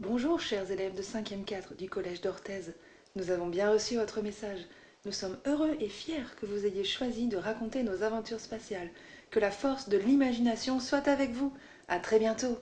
Bonjour chers élèves de 5e 4 du collège d'Orthez. Nous avons bien reçu votre message. Nous sommes heureux et fiers que vous ayez choisi de raconter nos aventures spatiales. Que la force de l'imagination soit avec vous. À très bientôt.